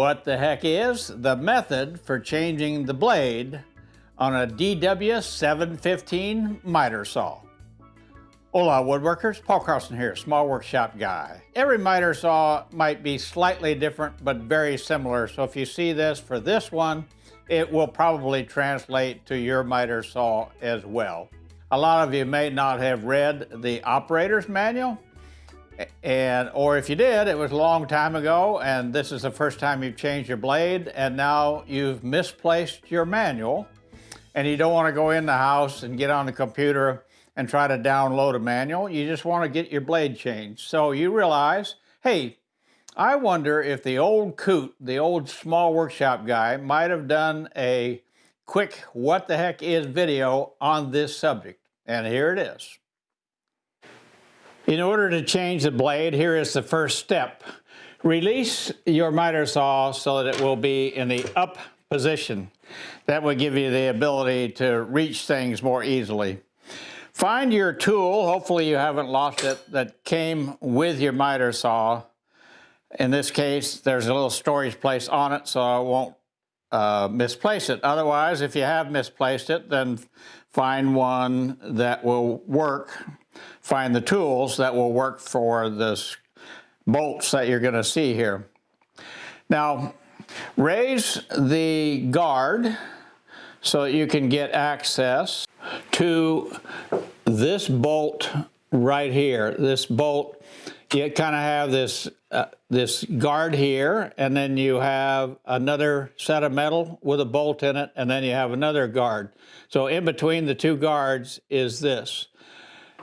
what the heck is the method for changing the blade on a DW715 miter saw. Hola woodworkers, Paul Carlson here, small workshop guy. Every miter saw might be slightly different but very similar, so if you see this for this one, it will probably translate to your miter saw as well. A lot of you may not have read the operator's manual, and or if you did, it was a long time ago, and this is the first time you've changed your blade, and now you've misplaced your manual, and you don't want to go in the house and get on the computer and try to download a manual. You just want to get your blade changed. So you realize, hey, I wonder if the old coot, the old small workshop guy, might have done a quick what the heck is video on this subject. And here it is. In order to change the blade, here is the first step. Release your miter saw so that it will be in the up position. That will give you the ability to reach things more easily. Find your tool, hopefully you haven't lost it, that came with your miter saw. In this case, there's a little storage place on it, so I won't uh, misplace it. Otherwise, if you have misplaced it, then find one that will work find the tools that will work for this bolts that you're going to see here. Now, raise the guard so you can get access to this bolt right here. This bolt, you kind of have this uh, this guard here, and then you have another set of metal with a bolt in it, and then you have another guard. So in between the two guards is this.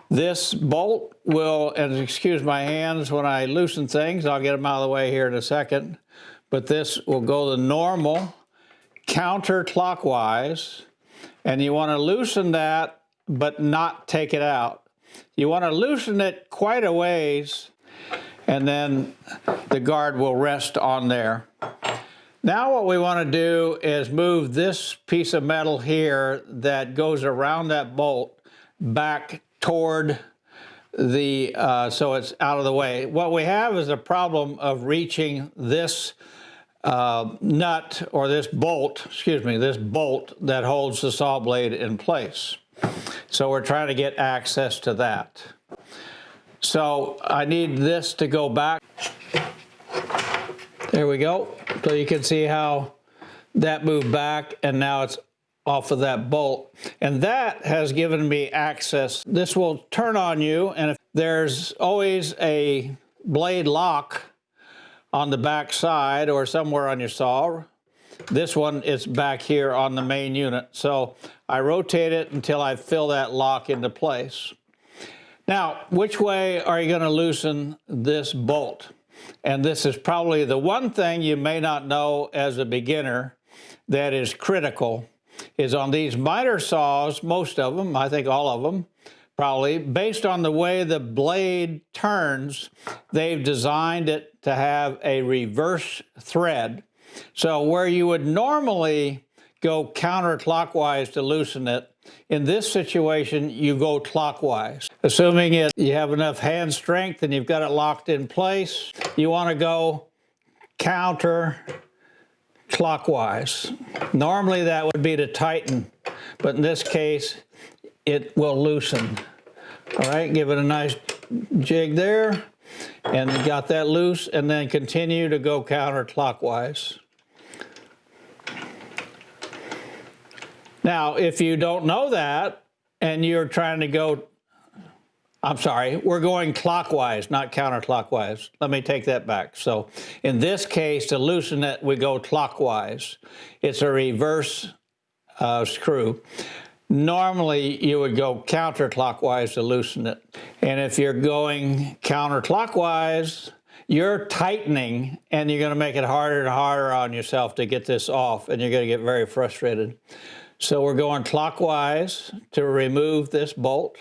This bolt will, and excuse my hands when I loosen things, I'll get them out of the way here in a second, but this will go the normal counterclockwise, and you want to loosen that, but not take it out. You want to loosen it quite a ways, and then the guard will rest on there. Now what we want to do is move this piece of metal here that goes around that bolt back toward the, uh, so it's out of the way. What we have is a problem of reaching this uh, nut or this bolt, excuse me, this bolt that holds the saw blade in place. So we're trying to get access to that. So I need this to go back. There we go. So you can see how that moved back and now it's off of that bolt. And that has given me access. This will turn on you and if there's always a blade lock on the back side or somewhere on your saw. This one is back here on the main unit. So I rotate it until I fill that lock into place. Now, which way are you going to loosen this bolt? And this is probably the one thing you may not know as a beginner that is critical is on these miter saws, most of them, I think all of them, probably, based on the way the blade turns, they've designed it to have a reverse thread. So where you would normally go counterclockwise to loosen it, in this situation, you go clockwise. Assuming it, you have enough hand strength and you've got it locked in place, you want to go counter clockwise. Normally that would be to tighten, but in this case, it will loosen. All right, give it a nice jig there, and got that loose, and then continue to go counterclockwise. Now, if you don't know that, and you're trying to go I'm sorry, we're going clockwise, not counterclockwise. Let me take that back. So in this case, to loosen it, we go clockwise. It's a reverse uh, screw. Normally, you would go counterclockwise to loosen it. And if you're going counterclockwise, you're tightening and you're going to make it harder and harder on yourself to get this off and you're going to get very frustrated. So we're going clockwise to remove this bolt.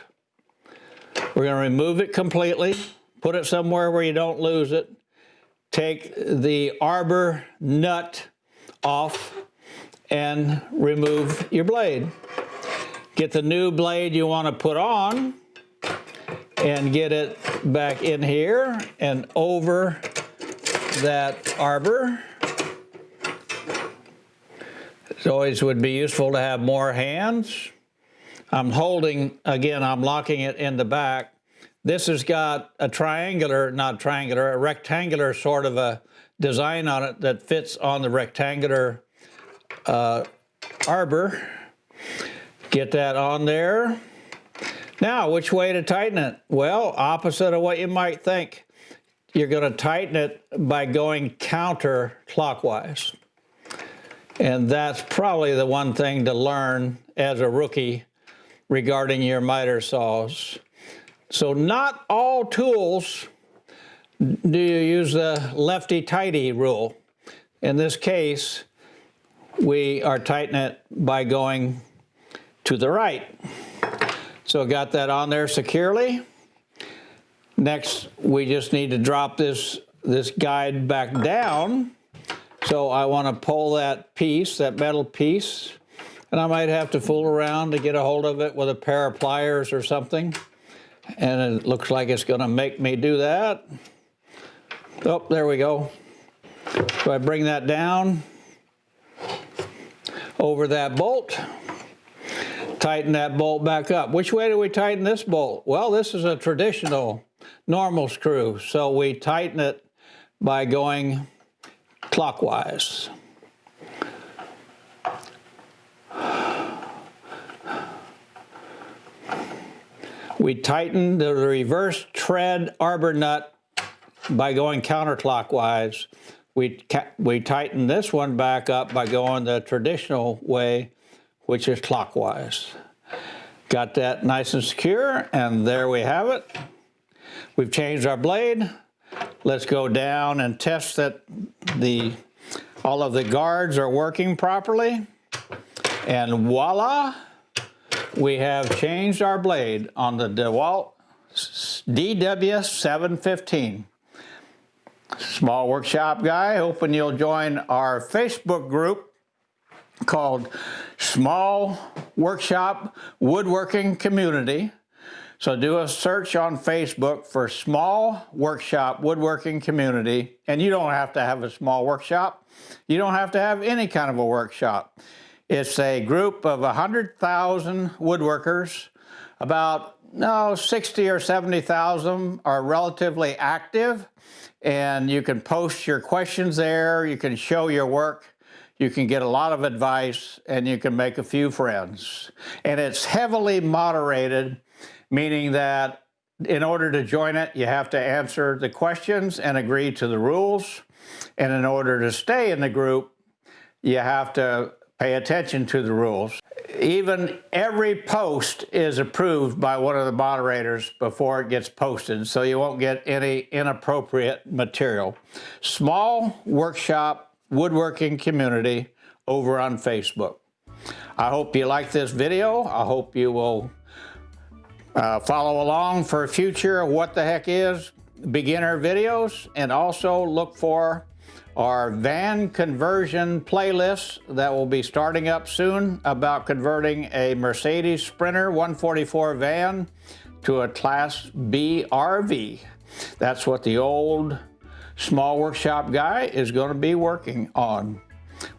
We're going to remove it completely, put it somewhere where you don't lose it. Take the arbor nut off and remove your blade. Get the new blade you want to put on and get it back in here and over that arbor It always would be useful to have more hands. I'm holding, again, I'm locking it in the back. This has got a triangular, not triangular, a rectangular sort of a design on it that fits on the rectangular uh, arbor. Get that on there. Now, which way to tighten it? Well, opposite of what you might think. You're going to tighten it by going counterclockwise. And that's probably the one thing to learn as a rookie regarding your miter saws. So not all tools do you use the lefty-tighty rule. In this case, we are tightening it by going to the right. So got that on there securely. Next, we just need to drop this, this guide back down. So I want to pull that piece, that metal piece, and I might have to fool around to get a hold of it with a pair of pliers or something. And it looks like it's going to make me do that. Oh, there we go. So I bring that down over that bolt, tighten that bolt back up. Which way do we tighten this bolt? Well, this is a traditional normal screw, so we tighten it by going clockwise. We tighten the reverse tread arbor nut by going counterclockwise. We, we tighten this one back up by going the traditional way, which is clockwise. Got that nice and secure, and there we have it. We've changed our blade. Let's go down and test that the all of the guards are working properly. And voila, we have changed our blade on the DeWalt DW715. Small workshop guy, hoping you'll join our Facebook group called Small Workshop Woodworking Community. So do a search on Facebook for Small Workshop Woodworking Community, and you don't have to have a small workshop. You don't have to have any kind of a workshop. It's a group of 100,000 woodworkers. About no, 60 or 70,000 are relatively active, and you can post your questions there. You can show your work. You can get a lot of advice, and you can make a few friends. And it's heavily moderated meaning that in order to join it, you have to answer the questions and agree to the rules. And in order to stay in the group, you have to pay attention to the rules. Even every post is approved by one of the moderators before it gets posted, so you won't get any inappropriate material. Small workshop woodworking community over on Facebook. I hope you like this video. I hope you will uh, follow along for future What the Heck Is beginner videos and also look for our van conversion playlist that will be starting up soon about converting a Mercedes Sprinter 144 van to a Class B RV. That's what the old small workshop guy is going to be working on.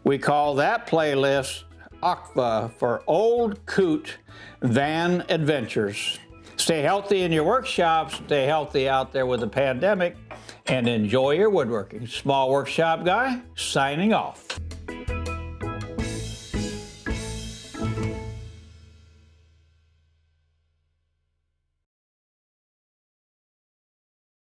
We call that playlist OCVA for Old Coot Van Adventures. Stay healthy in your workshops, stay healthy out there with the pandemic, and enjoy your woodworking. Small Workshop Guy, signing off.